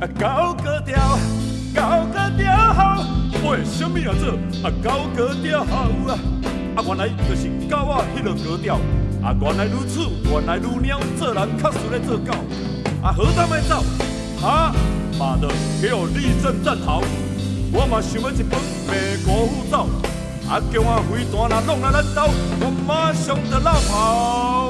啊高格调，高格调吼，为什么啊做啊高格调吼啊？啊原来就是狗啊迄落格调，啊原来如此，原来如鸟，做人确实咧做狗，啊好胆来走，哈，妈的给我立正站好，我嘛想要一本美国护照，啊叫我飞弹若弄来咱兜，我马上就落跑。